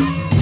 Bye.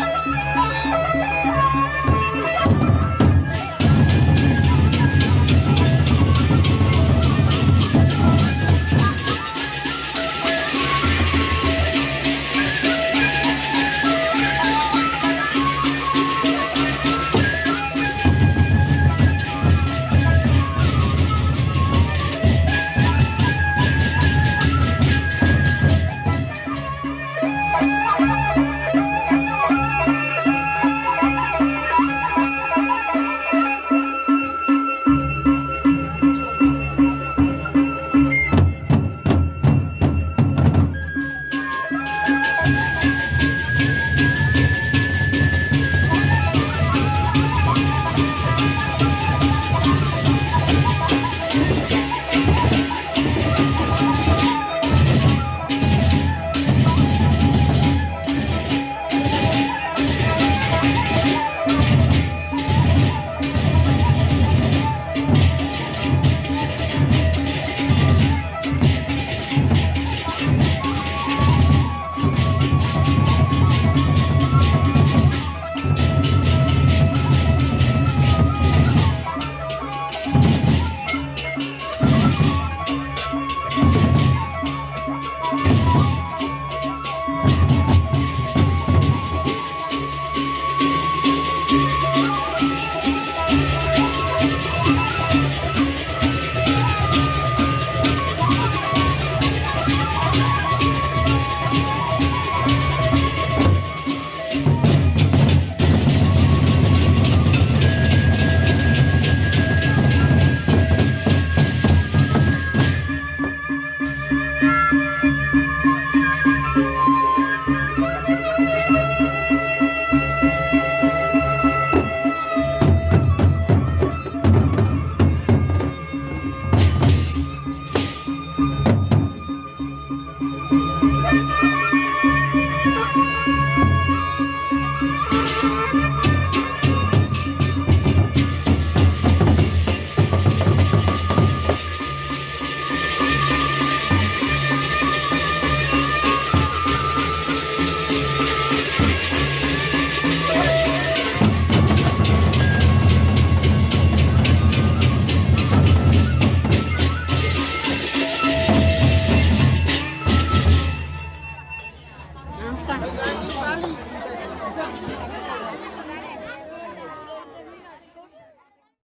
Thank you.